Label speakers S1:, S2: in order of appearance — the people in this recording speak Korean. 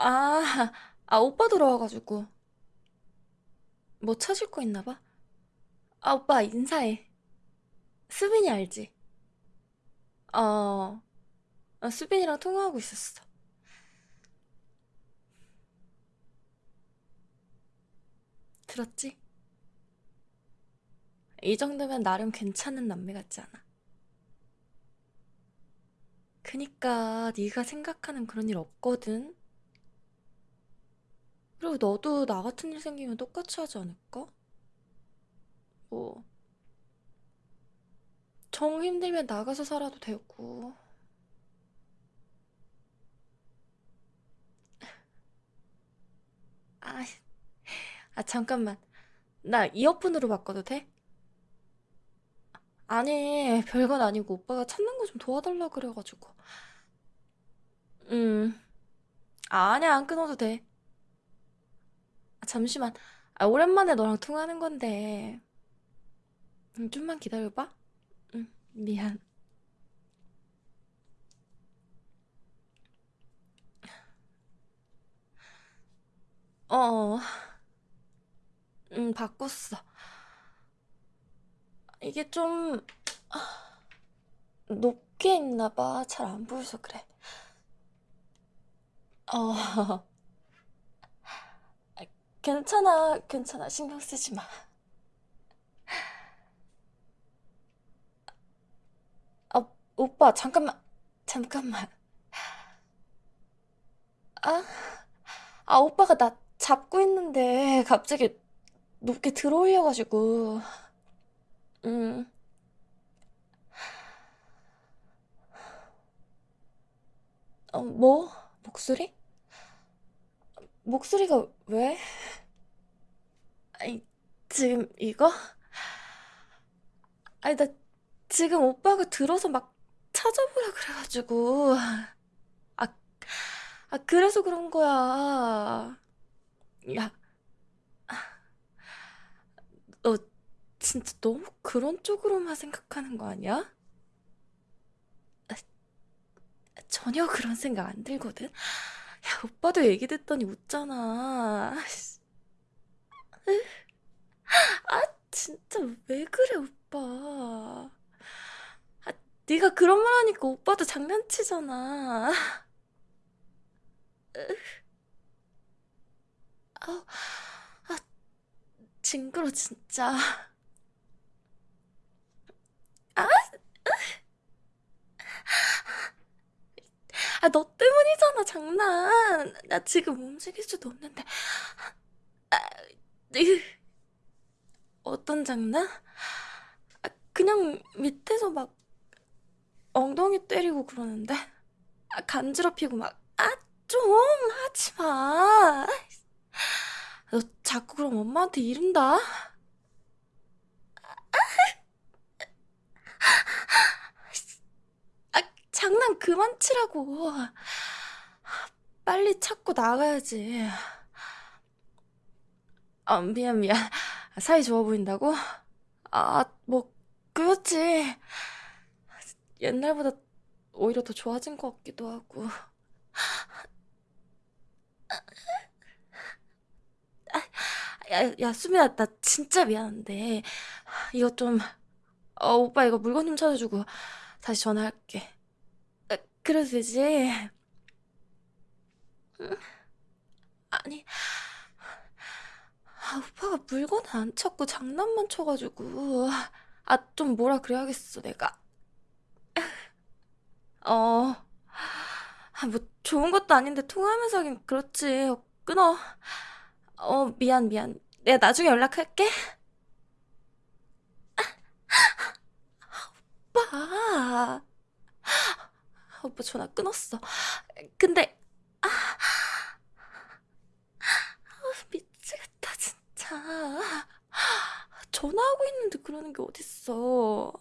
S1: 아, 아, 오빠 들어와가지고. 뭐 찾을 거 있나 봐? 아, 오빠 인사해. 수빈이 알지? 어, 어, 수빈이랑 통화하고 있었어. 들었지? 이 정도면 나름 괜찮은 남매 같지 않아? 그니까 네가 생각하는 그런 일 없거든. 그리고 너도 나 같은 일 생기면 똑같이 하지 않을까? 뭐, 정 힘들면 나가서 살아도 되고. 아, 아, 잠깐만. 나 이어폰으로 바꿔도 돼? 아니, 별건 아니고 오빠가 찾는 거 좀 도와달라 그래가지고. 음, 아, 아니야, 안 끊어도 돼. 아, 잠시만. 아, 오랜만에 너랑 통화하는 건데. 음, 좀만 기다려봐. 응, 미안. 어, 음, 바꿨어. 이게 좀 높게 있나 봐. 잘 안 보여서 그래. 어, 괜찮아, 괜찮아. 신경 쓰지 마. 아, 오빠, 잠깐만, 잠깐만. 아, 아, 오빠가 나 잡고 있는데 갑자기 높게 들어올려가지고. 음, 어, 뭐? 목소리? 목소리가 왜? 아니, 지금 이거? 아니, 나 지금 오빠가 들어서 막 찾아보라 그래가지고. 아, 아, 그래서 그런 거야. 야, 너 진짜 너무 그런 쪽으로만 생각하는 거 아니야? 전혀 그런 생각 안 들거든? 야, 오빠도 얘기 듣더니 웃잖아. 아, 진짜 왜 그래, 오빠. 아, 네가 그런 말 하니까 오빠도 장난치잖아. 아, 아, 징그러, 진짜. 아, 아, 너 때문이잖아, 장난. 나 지금 움직일 수도 없는데. 아, 으, 어떤 장난? 아, 그냥 밑에서 막 엉덩이 때리고 그러는데. 아, 간지럽히고 막, 아, 좀 하지 마. 너 자꾸 그럼 엄마한테 이른다. 아, 장난 그만 치라고. 빨리 찾고 나가야지. 아, 미안, 미안. 사이 좋아 보인다고? 아, 뭐, 그렇지. 옛날보다 오히려 더 좋아진 것 같기도 하고. 야, 야, 수민아, 나 진짜 미안한데. 이거 좀, 어, 오빠 이거 물건 좀 찾아주고 다시 전화할게. 아, 그래도 되지? 응? 아니, 아, 오빠가 물건을 안 찾고 장난만 쳐가지고. 아, 좀 뭐라 그래야겠어, 내가. 어, 아, 뭐 좋은 것도 아닌데 통화하면서 하긴 그렇지. 어, 끊어. 어, 미안, 미안. 내가 나중에 연락할게. 오빠. 오빠 전화 끊었어. 근데, 아, 미치겠다, 진짜. 전화하고 있는데 그러는 게 어딨어.